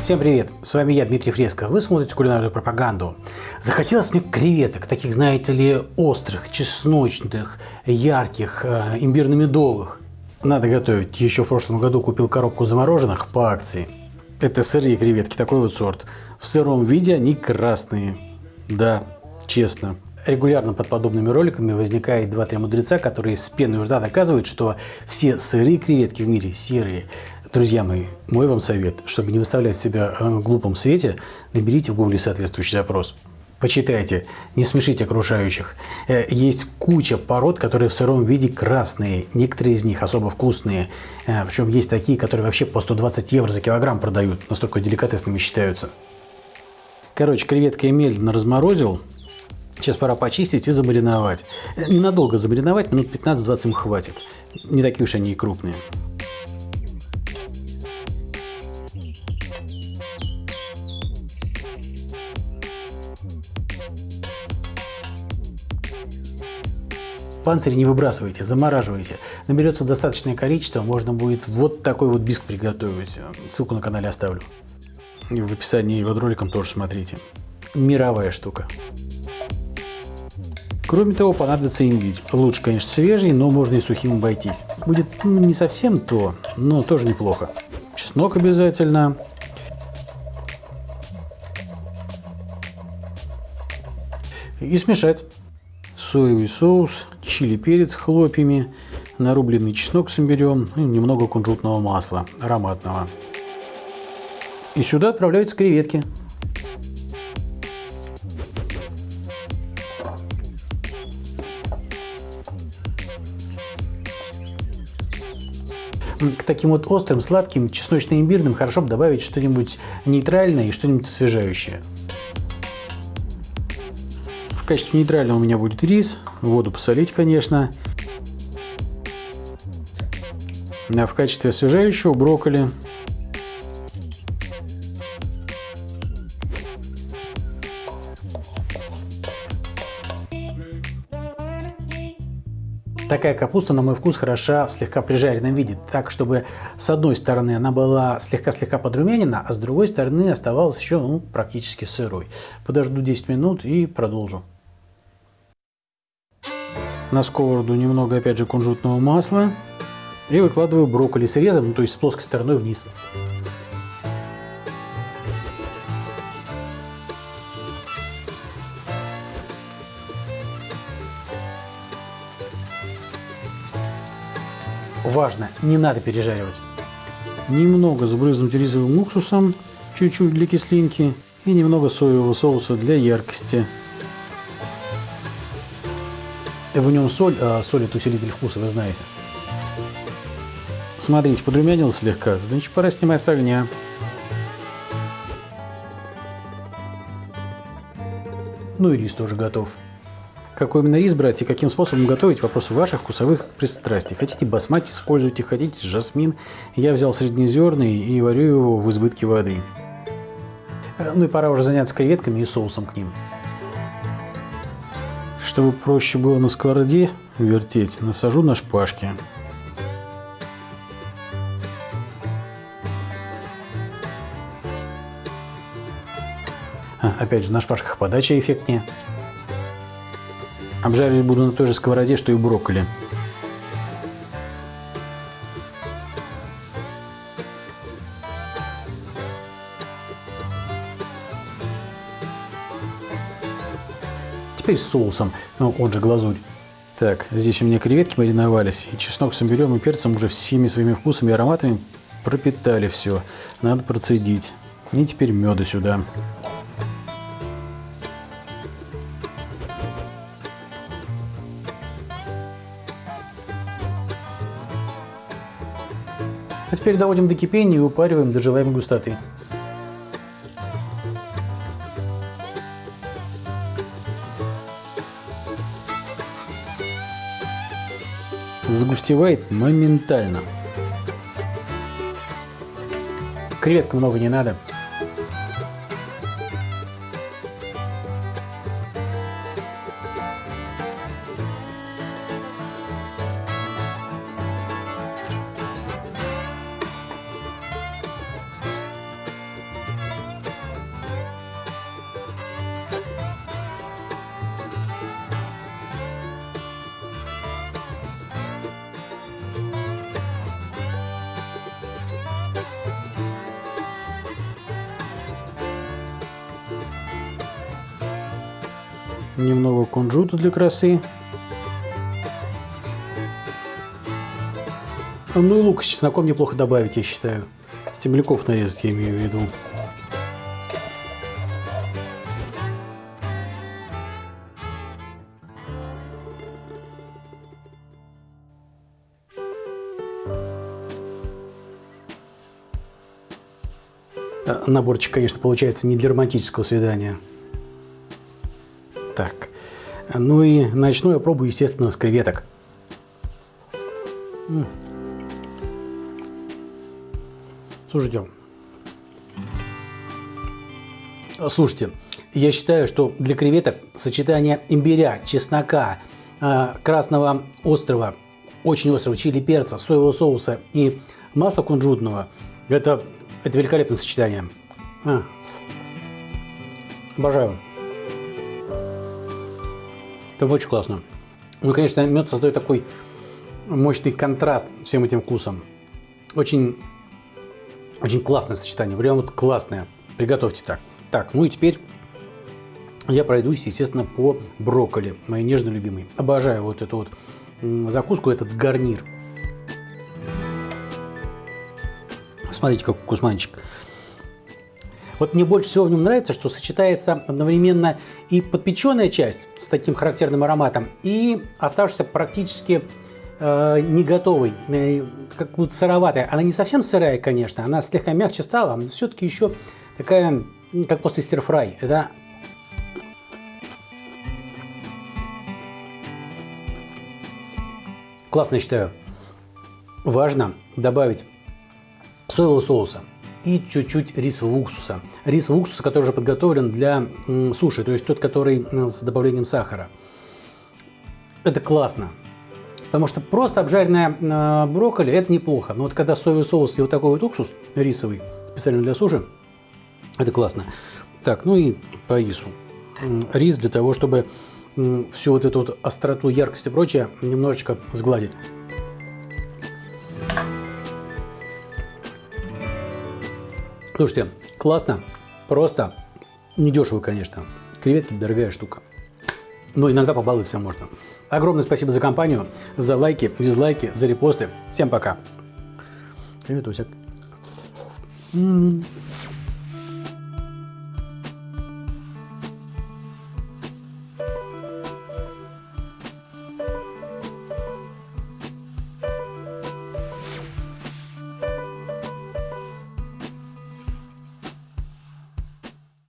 Всем привет, с вами я, Дмитрий Фреско. Вы смотрите кулинарную пропаганду. Захотелось мне креветок, таких, знаете ли, острых, чесночных, ярких, э, имбирно-медовых. Надо готовить. Еще в прошлом году купил коробку замороженных по акции. Это сырые креветки, такой вот сорт. В сыром виде они красные. Да, честно. Регулярно под подобными роликами возникает два-три мудреца, которые с пеной у доказывают, что все сырые креветки в мире серые. Друзья мои, мой вам совет, чтобы не выставлять себя в глупом свете, наберите в гугле соответствующий запрос. Почитайте, не смешите окружающих. Э, есть куча пород, которые в сыром виде красные. Некоторые из них особо вкусные. Э, Причем есть такие, которые вообще по 120 евро за килограмм продают. Настолько деликатесными считаются. Короче, креветки я медленно разморозил. Сейчас пора почистить и замариновать. Э, ненадолго замариновать, минут 15-20 им хватит. Не такие уж они и крупные. Панцирь не выбрасывайте, замораживайте. Наберется достаточное количество, можно будет вот такой вот биск приготовить. Ссылку на канале оставлю. И в описании под роликом тоже смотрите. Мировая штука. Кроме того, понадобится имбирь. Лучше, конечно, свежий, но можно и сухим обойтись. Будет ну, не совсем то, но тоже неплохо. Чеснок обязательно. И смешать соевый соус, чили перец хлопьями, нарубленный чеснок с имбирем и немного кунжутного масла ароматного. И сюда отправляются креветки. К таким вот острым, сладким, чесночно-имбирным хорошо бы добавить что-нибудь нейтральное и что-нибудь освежающее качестве нейтрального у меня будет рис. Воду посолить, конечно. А в качестве освежающего брокколи. Такая капуста, на мой вкус, хороша в слегка прижаренном виде, так, чтобы с одной стороны она была слегка-слегка подрумянена, а с другой стороны оставалась еще ну, практически сырой. Подожду 10 минут и продолжу. На сковороду немного, опять же, кунжутного масла. И выкладываю брокколи срезом, ну, то есть с плоской стороной вниз. Важно, не надо пережаривать. Немного сбрызнуть рисовым уксусом, чуть-чуть для кислинки и немного соевого соуса для яркости. В нем соль, а соль это усилитель вкуса, вы знаете. Смотрите, подрумянил слегка, значит пора снимать с огня. Ну и рис тоже готов. Какой именно рис брать и каким способом готовить – вопрос ваших вкусовых пристрастий. Хотите басмати используйте, хотите жасмин. Я взял среднезерный и варю его в избытке воды. Э, ну и пора уже заняться креветками и соусом к ним. Чтобы проще было на сковороде вертеть, насажу на шпажки. А, опять же, на шпажках подача эффектнее. Обжаривать буду на той же сковороде, что и брокколи. теперь с соусом, ну, он же глазурь. Так, здесь у меня креветки мариновались, и чеснок с имбирем и перцем уже всеми своими вкусами и ароматами пропитали все. Надо процедить. И теперь меда сюда. А теперь доводим до кипения и упариваем до желаемой густоты. загустевает моментально. Креветок много не надо. Немного кунжута для красы. Ну и лук с чесноком неплохо добавить, я считаю. Стебляков нарезать, я имею в виду. Э, наборчик, конечно, получается не для романтического свидания. Так. Ну и начну я пробую, естественно, с креветок. Слушайте, слушайте, я считаю, что для креветок сочетание имбиря, чеснока, э, красного острого, очень острого чили перца, соевого соуса и масла кунжутного – это это великолепное сочетание. А. Обожаю. Это очень классно. Ну, конечно, мед создает такой мощный контраст всем этим вкусом. Очень, очень классное сочетание. Прям вот классное. Приготовьте так. Так, ну и теперь я пройдусь, естественно, по брокколи. Моей нежно любимый. Обожаю вот эту вот закуску, этот гарнир. Смотрите, как вкусманчик. Вот мне больше всего в нем нравится, что сочетается одновременно и подпеченная часть с таким характерным ароматом, и оставшаяся практически э, не готовой, э, как вот сыроватая. Она не совсем сырая, конечно, она слегка мягче стала, но все-таки еще такая, как после стирфрай. Это классно, считаю. Важно добавить соевого соуса и чуть-чуть рисового уксуса. Рисового уксуса, который уже подготовлен для суши, то есть тот, который с добавлением сахара. Это классно. Потому что просто обжаренная э, брокколи это неплохо. Но вот когда соевый соус и вот такой вот уксус рисовый, специально для суши, это классно. Так, ну и по рису. Рис для того, чтобы всю вот эту вот остроту, яркость и прочее немножечко сгладить. Слушайте, классно, просто, недешево, конечно. Креветки – дорогая штука. Но иногда побаловать себя можно. Огромное спасибо за компанию, за лайки, дизлайки, за репосты. Всем пока. Креветусик. М -м -м.